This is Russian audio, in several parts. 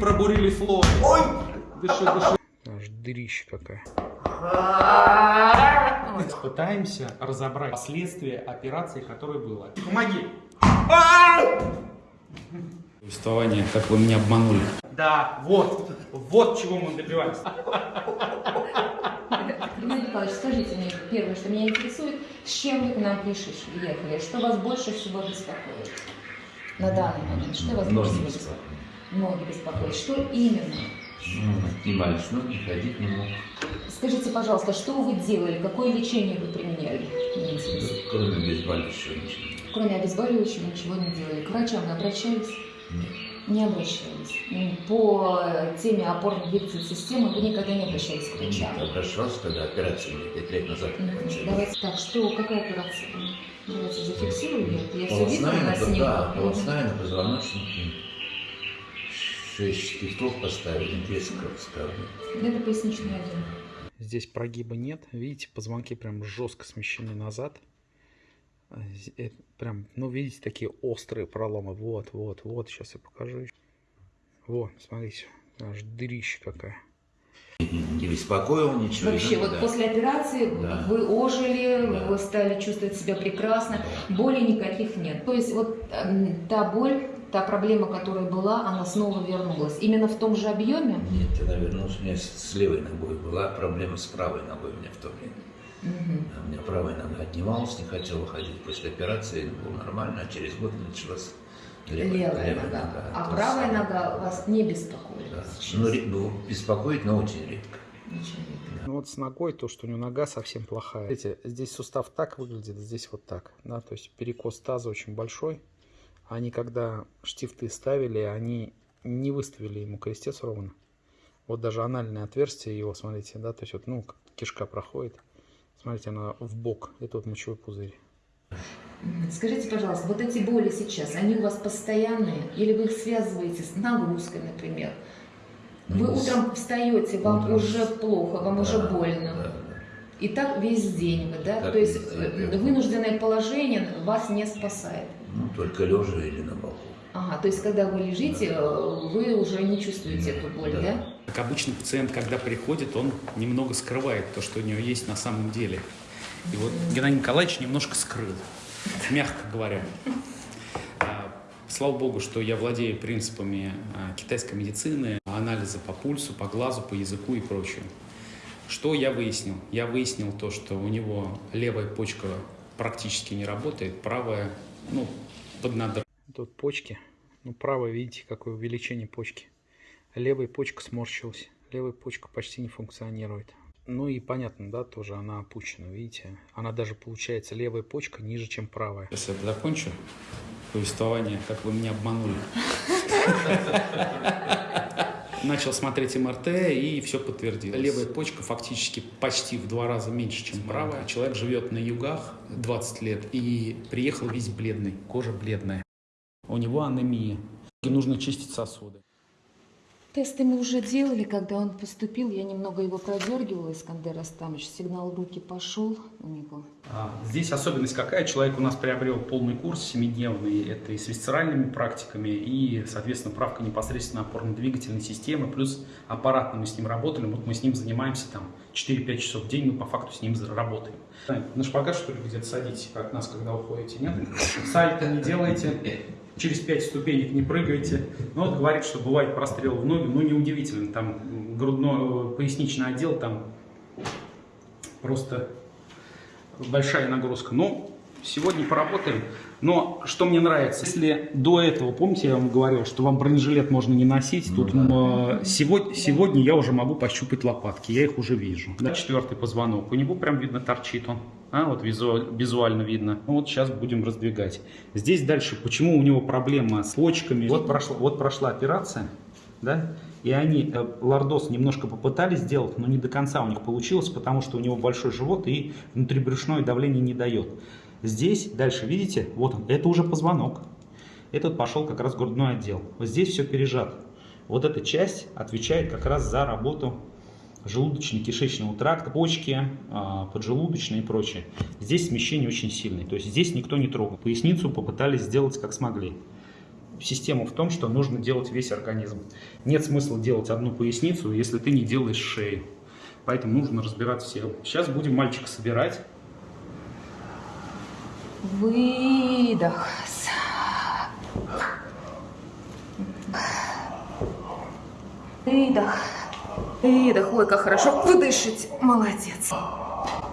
Пробурили флот. Ой! Дыши, дыши. Аж дырища какая. Пытаемся разобрать последствия операции, которая была. Помоги. Повествование, как вы меня обманули. Да, вот, вот чего мы добиваемся. Геннадий Николаевич, скажите мне, первое, что меня интересует, с чем вы к нам пришли, ехали, что вас больше всего беспокоит на данный момент, что вас больше всего беспокоит? Ноги беспокоит, что именно? Ну, не больше, ноги ходить не мог. Скажите, пожалуйста, что вы делали, какое лечение вы применяли? Кроме обезболивающего ничего. Кроме обезболивающего ничего не делали. К врачам вы обращались? Нет. Не обращались. По теме опорно-двигательной системы вы никогда не обращались к врачам? Нет, обращался, когда операция мне пять лет назад начали. Давайте так, что, какая операция? Давайте зафиксируем. Я все видела на да, снимках. Мгм. полостная на позвоночнике. Шесть штифтов поставили, две скровскавы. Это поясничный отдел. Здесь прогиба нет. Видите, позвонки прям жестко смещены назад. Э, Прям, ну, видите, такие острые проломы. Вот, вот, вот. Сейчас я покажу. Вот, смотрите. Аж дырища какая. Не беспокоил ничего. Вообще, да, вот да. после операции Да. вы ожили, Да. вы стали чувствовать себя прекрасно, Да. боли никаких нет. То есть вот эм, та боль, та проблема, которая была, она снова вернулась. Именно в том же объеме? Нет, я вернулся, у меня с левой ногой была проблема с правой ногой у меня в то время. А У меня правая нога отнималась, не хотела ходить. После операции было нормально, а через год началась левая, Левая, нога. А то правая самое. нога вас не беспокоит Да. сейчас? Ну, беспокоит, но очень редко. Ничего нет. Ну вот с ногой то, что у него нога совсем плохая. Видите, здесь сустав так выглядит, здесь вот так. Да, то есть перекос таза очень большой. Они когда штифты ставили, они не выставили ему крестец ровно. Вот даже анальное отверстие его, смотрите, да, то есть вот, ну, кишка проходит. Смотрите, она в бок. Это вот мочевой пузырь. Скажите, пожалуйста, вот эти боли сейчас, они у вас постоянные? Или вы их связываете с нагрузкой, например? Вы Ну, утром встаете, вам утром уже плохо, вам Да, уже больно. да. И так весь день вы, да? Так То есть э, день. вынужденное положение вас не спасает. Ну, только лежа или на боку. Ага, то есть когда вы лежите, э, вы уже не чувствуете эту боль, Да. да? Как обычно пациент, когда приходит, он немного скрывает то, что у него есть на самом деле. И вот Геннадий Николаевич немножко скрыл, мягко говоря. А, Слава богу, что я владею принципами а, китайской медицины, анализа по пульсу, по глазу, по языку и прочее. Что я выяснил? Я выяснил то, что у него левая почка практически не работает, правая, ну, поднадр. Тут почки. Ну, правая, видите, какое увеличение почки. Левая почка сморщилась. Левая почка почти не функционирует. Ну и понятно, да, тоже она опущена, видите. Она даже получается левая почка ниже, чем правая. Сейчас я закончу повествование, как вы меня обманули. Начал смотреть МРТ и все подтвердилось. Левая почка фактически почти в два раза меньше, чем правая. Человек живет на югах 20 лет и приехал весь бледный, кожа бледная. У него анемия. И нужно чистить сосуды. Тесты мы уже делали, когда он поступил, я немного его продергивала, Искандер Астамович, сигнал в руки пошел у него. А, Здесь особенность какая? Человек у нас приобрел полный курс семидневный. Это и с висцеральными практиками, и, соответственно, правка непосредственно опорно-двигательной системы, плюс аппаратно мы с ним работали. Вот мы с ним занимаемся там 4-5 часов в день, мы по факту с ним работаем. На шпагат, что ли, где-то садитесь, как нас, когда уходите, нет? Сальто не делайте, через 5 ступенек не прыгайте. Ну вот говорит, что бывает прострел в ноги, ну неудивительно, там грудной, поясничный отдел, там просто большая нагрузка. Но сегодня поработаем. Но что мне нравится, если до этого, помните, я вам говорил, что вам бронежилет можно не носить, тут м, сегодня, сегодня я уже могу пощупать лопатки, я их уже вижу. Да, четвертый позвонок, у него прям видно торчит он. А, вот визуаль- визуально видно. Ну, вот сейчас будем раздвигать. Здесь дальше, почему у него проблема с почками. Вот прошла, вот прошла операция, да, и они э, лордоз немножко попытались сделать, но не до конца у них получилось, потому что у него большой живот и внутрибрюшное давление не дает. Здесь, дальше, видите, вот он, это уже позвонок. Этот пошел как раз грудной отдел. Вот здесь все пережато. Вот эта часть отвечает как раз за работу желудочно-кишечного тракта, почки, а, поджелудочные и прочее. Здесь смещение очень сильное. То есть здесь никто не трогал. Поясницу попытались сделать как смогли. систему в том, что нужно делать весь организм. Нет смысла делать одну поясницу, если ты не делаешь шею. Поэтому нужно разбирать все. Сейчас будем мальчика собирать. Выдох. Выдох. Выдох. Ой, как хорошо. Выдышите. Молодец.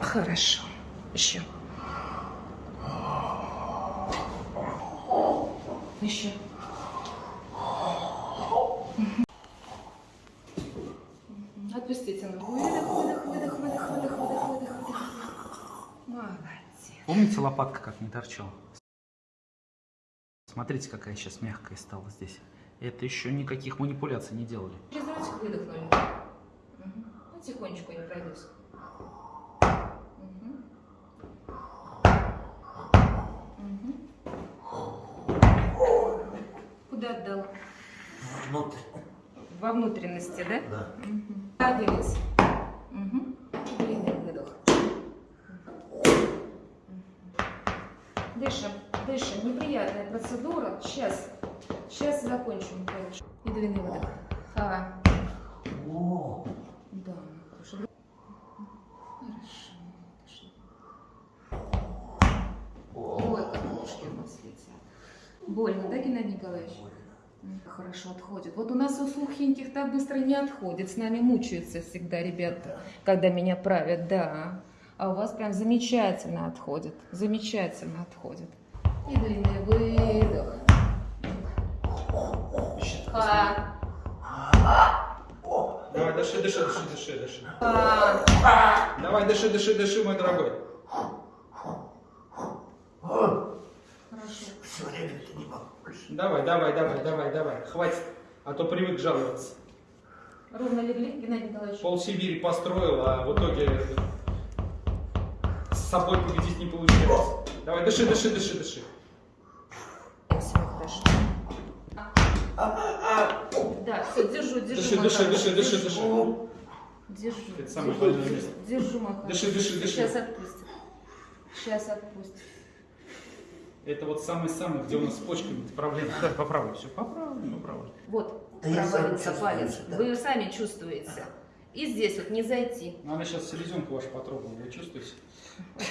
Хорошо. Еще. Еще. Отпустите ногу. Выдох, выдох, выдох, выдох, выдох, выдох, выдох, выдох. Молодец. Помните лопатка как не торчала? Смотрите, какая сейчас мягкая стала здесь. Это еще никаких манипуляций не делали. Через ротик выдохнули. Мгм. Ну, тихонечку не пройдусь. Куда отдала? Внутрь. Во внутренности, да? Да. Вниз. Мгм. Длинный выдох. Мгм. Дышим, дышим. Неприятная процедура. Сейчас. Сейчас закончим. Михаил. И длинный выдох. А. Да, хорошо. Хорошо. Ой, как у нас летят. Больно, да, Геннадий Николаевич? Хорошо отходит. Вот у нас у сухеньких так быстро не отходит. С нами мучаются всегда ребята, когда меня правят, да. А у вас прям замечательно отходит. Замечательно отходит. И длинный дыши, дыши, дыши, дыши, а. Давай, дыши, дыши, дыши, мой дорогой. Хорошо. Все время ты не могу больше. Давай, давай, давай, давай, давай. Хватит, а то привык жаловаться. Ровно легли, Геннадий Николаевич? Пол Сибири построил, а в итоге с собой победить не получилось. Давай, дыши, дыши, дыши, дыши. Все хорошо. Держу, держу. Дыши, дыши, дыши, дыши, держу. дыши. Держу. Это самое больное место. Держу, мой Дыши, дыши, дыши. Сейчас отпустит. Сейчас отпустит. Это вот самый-самый, где у нас с почками проблема. Давай, поправлю все. Поправлю, поправлю. Вот, Да я сам провалился чувствую, палец. да. Вы сами чувствуете. И здесь вот не зайти. Ну, она сейчас селезенку вашу потрогала, вы чувствуете?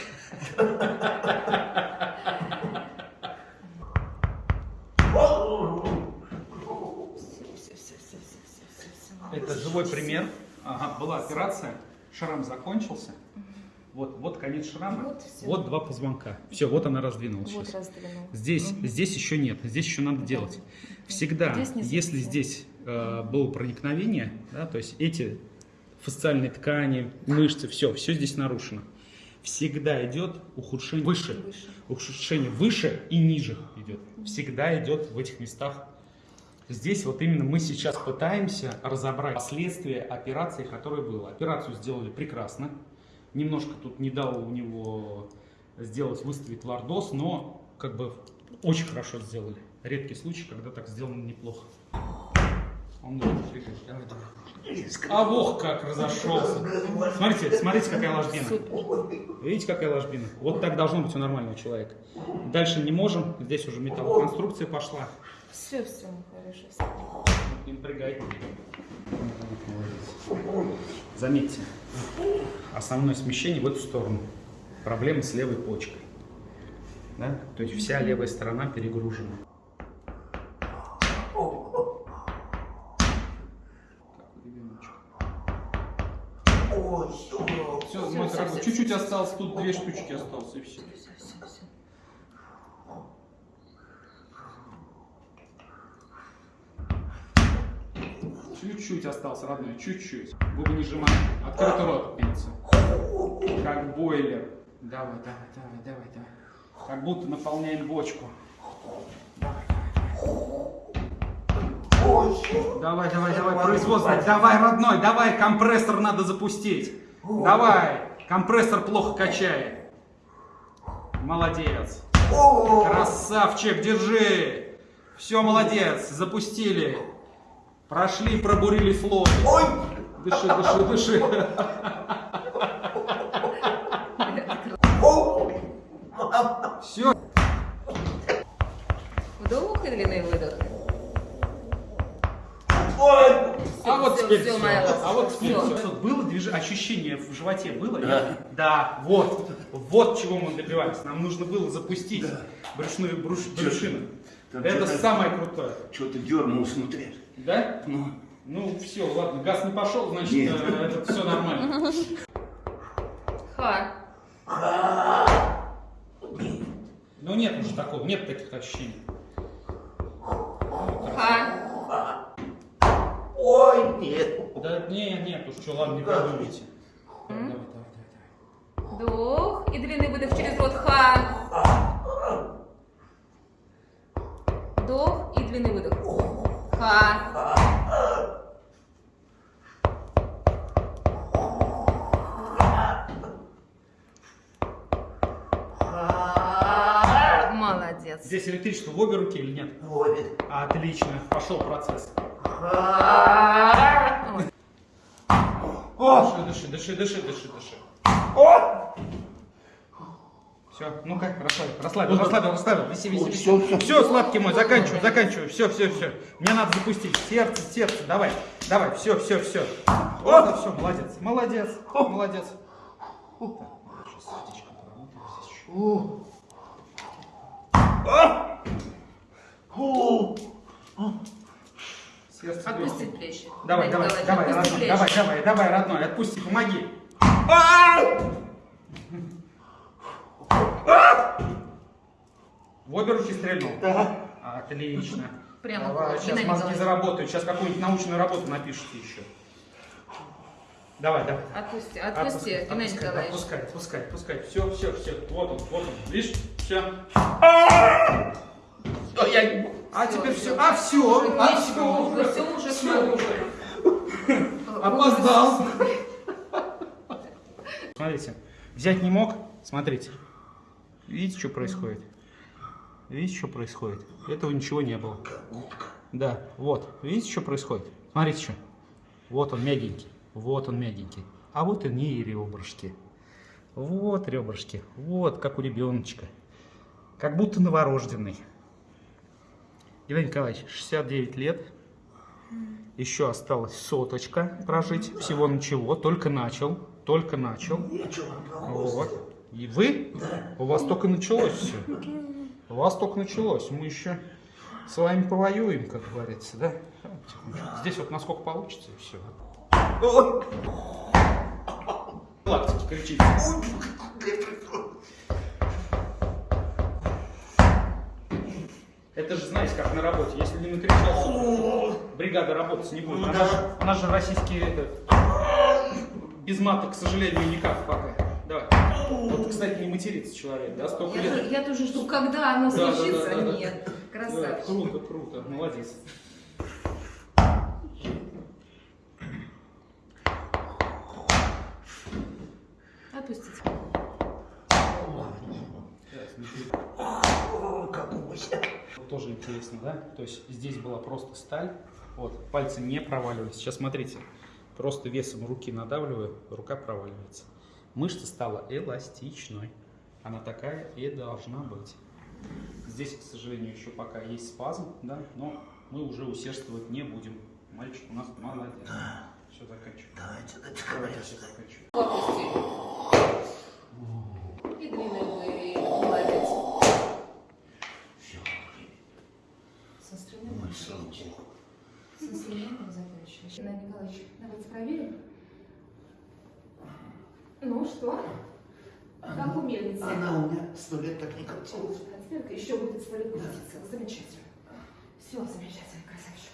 Все, все, все, все, все, все, все, все. Это живой пример. Ага, была операция, шрам закончился. Вот, вот конец шрама. Вот. Вот два позвонка. Все, вот она раздвинулась Вот сейчас. Здесь, здесь еще нет, здесь еще надо делать. Всегда, Здесь если здесь э, было проникновение, да, то есть эти фасциальные ткани, мышцы, все, все здесь нарушено. Всегда идет ухудшение выше. Выше. Ухудшение выше и ниже идет. Всегда идет в этих местах. Здесь вот именно мы сейчас пытаемся разобрать последствия операции, которая была. Операцию сделали прекрасно. Немножко тут не дал у него сделать, выставить лордоз, но как бы очень хорошо сделали. Редкий случай, когда так сделано неплохо. Он. А вох как разошелся. Смотрите, смотрите, какая ложбина. Видите, какая ложбина? Вот так должно быть у нормального человека. Дальше не можем. Здесь уже металлоконструкция пошла. Все, все, хорошо. напрягай. Заметьте, основное смещение в эту сторону. Проблема с левой почкой. Да? То есть вся левая сторона перегружена. Ой? Все, дорогой, всё, чуть-чуть осталось, тут две штучки осталось, и все. Все, все, все. Чуть-чуть осталось, родной, чуть-чуть. Губы не сжимай. Открытый рот, пенится. Как бойлер. Давай, давай, давай, давай, давай. Как будто наполняем бочку. Давай, давай, давай, производство. Давай, родной, давай, компрессор надо запустить. Давай, компрессор плохо качает. Молодец. Красавчик, держи. Все, молодец, запустили. Прошли, пробурили флот. Ой! Дыши, дыши, дыши. Все. Вдох и длинный выдох. Ой! А вот теперь все. все. А вот теперь Было движение, ощущение в животе было? Да. Да, вот. Вот чего мы добивались? Нам нужно было запустить да. брюшную брюшину. Там Это самое крутое. Что-то дернулось внутри. Да? Ну, Ну все, ладно, газ не пошел, значит, Нет. э, это все нормально. Ха. Ну нет уже такого, нет таких ощущений. Ха. Ой, нет. Да нет, нет, уж что, ладно, не придумайте. Давай, давай, давай, давай. Вдох и длинный выдох через рот. Ха. Вдох и длинный выдох. Ха. Молодец. Здесь электричество в обе руки или нет? Ой, Отлично, пошел процесс. Ой. Дыши, дыши, дыши, дыши, дыши, дыши. Все, ну-ка, расслабил, расслабил, расслабил, расслабил, виси, виси, виси. Все, все. Все, сладкий мой, заканчиваю, заканчиваю, все, все, все. Мне надо запустить сердце, сердце, давай, давай, все, все, все. Вот, все, молодец, молодец, молодец. Сердце Отпусти плечи. Давай, давай, давай, родной, плечи. давай, давай, давай, родной, отпусти, помоги. В обе руки стрельнул? Да. Отлично. Прямо Давай, сейчас мозги заработают, сейчас какую-нибудь научную работу напишите еще. Давай, давай. Отпусти, отпусти, Геннадий отпускай, Николаевич. отпускай, отпускай, отпускай. Все, все, все. Вот он, вот он. Видишь? Все. А теперь все. А все. А все. Все уже уже. Опоздал. Смотрите, взять не мог. Смотрите. Видите, что происходит? Видите, что происходит? Этого ничего не было. Да, вот. Видите, что происходит? Смотрите, что. Вот он мягенький. Вот он мягенький. А вот и не ребрышки. Вот ребрышки. Вот, как у ребеночка. Как будто новорожденный. Геннадий Николаевич, 69 лет. Еще осталось соточка прожить. Всего ничего. Только начал. Только начал. Вот. И вы? У вас только началось все. У вас только началось. Мы еще с вами повоюем, как говорится, да? Здесь вот насколько получится и все. Лактики кричите. Это же, знаете, как на работе. Если не накричался, бригада работать не будет. Она же, она же российский этот, без мата, к сожалению, никак пока. Давай. Вот, кстати, не матерится человек, да, столько Я, лет. тоже- я тоже жду, когда оно Да, да, случится. да, да, да. Нет. Да, Красавчик. круто, круто, молодец. Отпустите. Тоже интересно, да? То есть здесь была просто сталь, вот, пальцы не проваливались. Сейчас смотрите, просто весом руки надавливаю, рука проваливается. Мышца стала эластичной. Она такая и должна быть. Здесь, к сожалению, еще пока есть спазм, да, но мы уже усердствовать не будем. Мальчик у нас молодец. Все, заканчиваем. Давайте, давайте, Давайте давайте. все заканчиваем. Отпусти. И длинный выдох. Молодец. С инструментом. Ой, слава богу. С инструментом закончили. Геннадий Николаевич, давайте проверим. Ну что? Как у мельницы? Она у меня сто лет так не крутилась. Еще будет сто лет крутиться. Замечательно. Все, замечательно, красавчик.